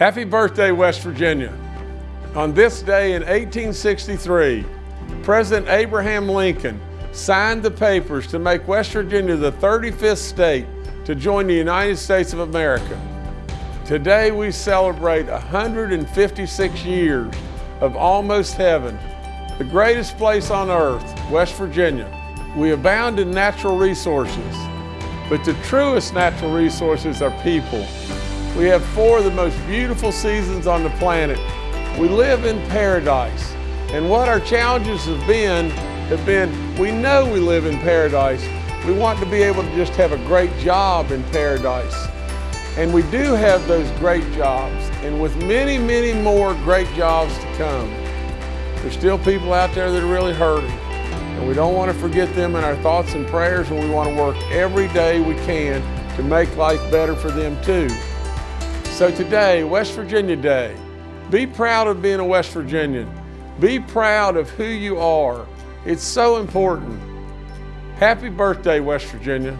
Happy birthday, West Virginia. On this day in 1863, President Abraham Lincoln signed the papers to make West Virginia the 35th state to join the United States of America. Today we celebrate 156 years of almost heaven, the greatest place on earth, West Virginia. We abound in natural resources, but the truest natural resources are people. We have four of the most beautiful seasons on the planet. We live in paradise. And what our challenges have been, have been, we know we live in paradise. We want to be able to just have a great job in paradise. And we do have those great jobs. And with many, many more great jobs to come, there's still people out there that are really hurting. And we don't want to forget them in our thoughts and prayers, and we want to work every day we can to make life better for them too. So today, West Virginia Day, be proud of being a West Virginian. Be proud of who you are. It's so important. Happy birthday, West Virginia.